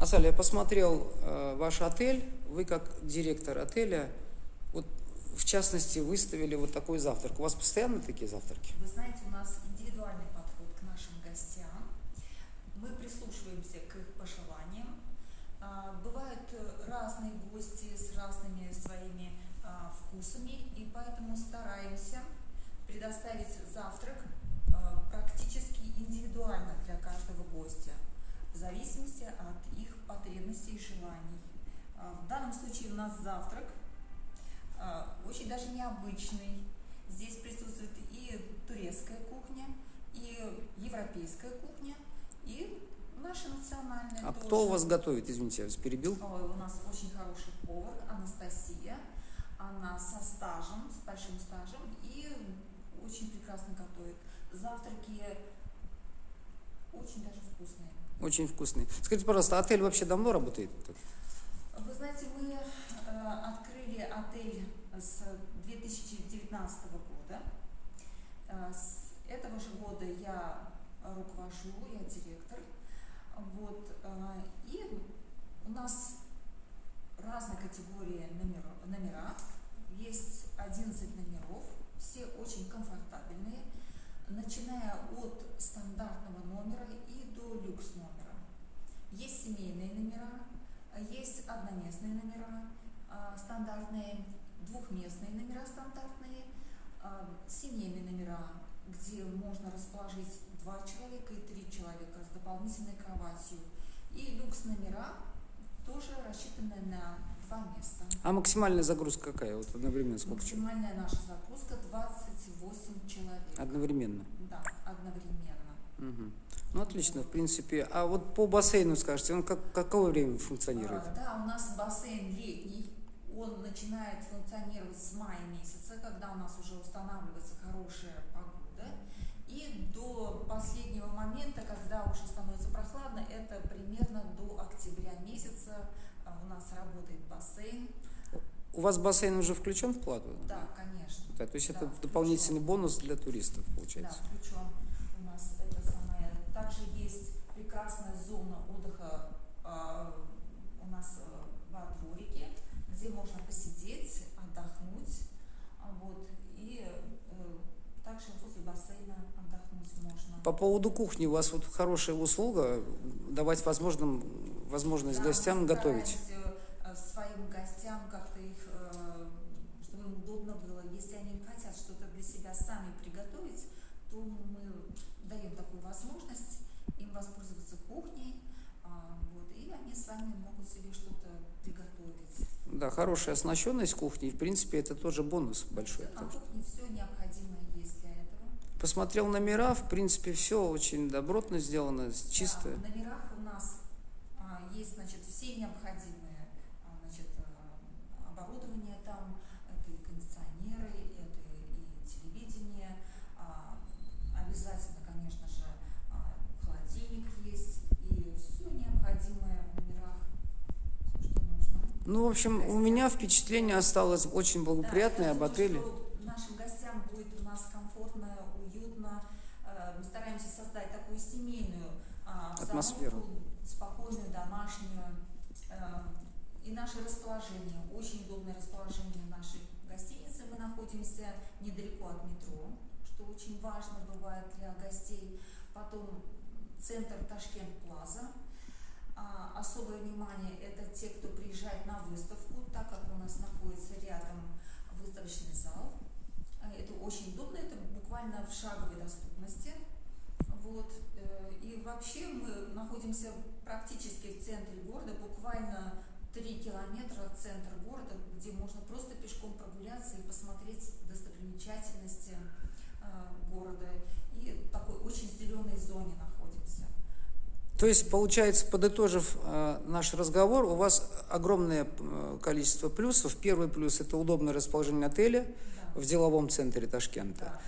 Асаль, я посмотрел э, ваш отель, вы как директор отеля, вот в частности выставили вот такой завтрак. У вас постоянно такие завтраки? Вы знаете, у нас индивидуальный подход к нашим гостям. Мы прислушиваемся к их пожеланиям. А, Бывают разные гости с разными своими а, вкусами, и поэтому стараемся предоставить завтрак а, практически индивидуально для каждого гостя, в зависимости от их потребностей и желаний. А, В данном случае у нас завтрак а, очень даже необычный. Здесь присутствует и турецкая кухня, и европейская кухня, и наша национальная А тоже. кто у вас готовит? Извините, я вас перебил. Ой, у нас очень хороший повар Анастасия. Она со стажем, с большим стажем и очень прекрасно готовит. Завтраки очень даже вкусные. Очень вкусный. Скажите, пожалуйста, отель вообще давно работает? Вы знаете, мы э, открыли отель с 2019 года. Э, с этого же года я руковожу, я директор. Вот, э, и у нас разной категории номера, номера. Есть 11 номеров, все очень комфортабельные, начиная от стандартного номера и до люкс номера. Есть семейные номера, есть одноместные номера а, стандартные, двухместные номера стандартные, а, семейные номера, где можно расположить два человека и три человека с дополнительной кроватью. И люкс номера тоже рассчитаны на А максимальная загрузка какая? Вот одновременно сколько человек? Максимальная наша загрузка 28 человек. Одновременно. Да, одновременно. Мгм. Ну, отлично, в принципе. А вот по бассейну, скажете, он как, какое время функционирует? А, да, у нас бассейн летний. Он начинает функционировать с мая месяца, когда у нас уже устанавливается хорошая погода. И до последнего момента, когда уже становится прохладно, это примерно до октября месяца у нас работает бассейн. У вас бассейн уже включен в плату? Да, конечно. Да, то есть это Да, дополнительный включен. бонус для туристов, Да, получается. включен у нас это самое. Также есть прекрасная зона отдыха а, у нас э, во дворике, где можно посидеть, отдохнуть. А, Вот, и э, также возле бассейна отдохнуть можно. По поводу кухни, у вас вот хорошая услуга, давать возможным, возможность Да, гостям готовить. Гостям как-то их, э, чтобы им удобно было. Если они хотят что-то для себя сами приготовить, то мы даем такую возможность им воспользоваться кухней, а, вот, и они сами могут себе что-то приготовить. Да, хорошая оснащенность кухни, в принципе, это тоже бонус большой. На кухне все необходимое есть для этого. Посмотрел номера, в принципе, все очень добротно сделано, чисто. Да, в номерах у нас а, есть, значит, все необходимые, а, значит, а, оборудование там, это и кондиционеры, это и телевидение, а, обязательно, конечно же, а, холодильник есть, и все необходимое в номерах, все, что нужно. Ну, в общем, у меня впечатление осталось очень благоприятное Да, об отеле. нашим гостям будет у нас комфортно, уютно. Э, Мы стараемся создать такую семейную а, Атмосферу. обстановку, спокойную, домашнюю. Э, И наше расположение, очень удобное расположение нашей гостиницы. Мы находимся недалеко от метро, что очень важно бывает для гостей. Потом центр Ташкент Плаза. А, особое внимание это те, кто приезжает на выставку, так как у нас находится рядом выставочный зал. А, Это очень удобно, это буквально в шаговой доступности. Вот. э, И вообще мы находимся практически в центре города, буквально 3 километра от центра города, где можно просто пешком прогуляться и посмотреть достопримечательности э, города. И такой очень зеленой зоне находимся. То есть, получается, подытожив э, наш разговор, у вас огромное э, количество плюсов. Первый плюс – это удобное расположение отеля Да, в деловом центре Ташкента. да, да.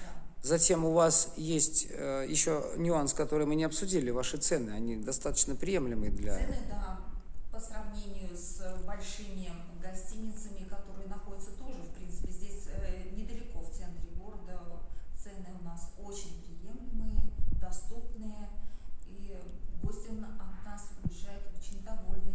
Затем у вас есть э, еще нюанс, который мы не обсудили, ваши цены, они достаточно приемлемые для... Цены, да, по сравнению с большими гостиницами, которые находятся тоже, в принципе, здесь э, недалеко в центре города, цены у нас очень приемлемые, доступные, и гости на- от нас уезжают очень довольны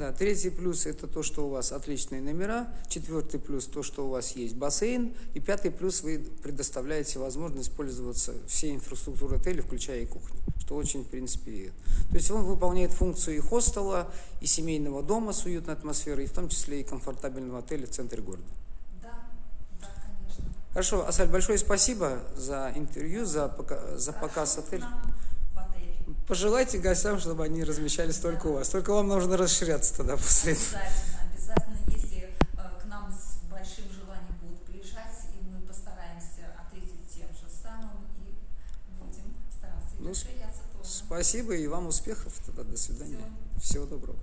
Да, третий плюс это то, что у вас отличные номера. Четвертый плюс то, что у вас есть бассейн. И пятый плюс вы предоставляете возможность пользоваться всей инфраструктурой отеля, включая и кухню. Что очень, в принципе, то есть он выполняет функцию и хостела, и семейного дома с уютной атмосферой, и в том числе и комфортабельного отеля в центре города. Да, да, конечно. Хорошо, Асаль, большое спасибо за интервью, за, пока- за показ отеля. Пожелайте гостям, чтобы они размещались только у вас. Только вам нужно расширяться тогда после этого. Обязательно, обязательно, если э, к нам с большим желанием будут приезжать, и мы постараемся ответить тем же самым и будем стараться Ну, расширяться тоже. Спасибо и вам успехов тогда. До свидания. Всего доброго.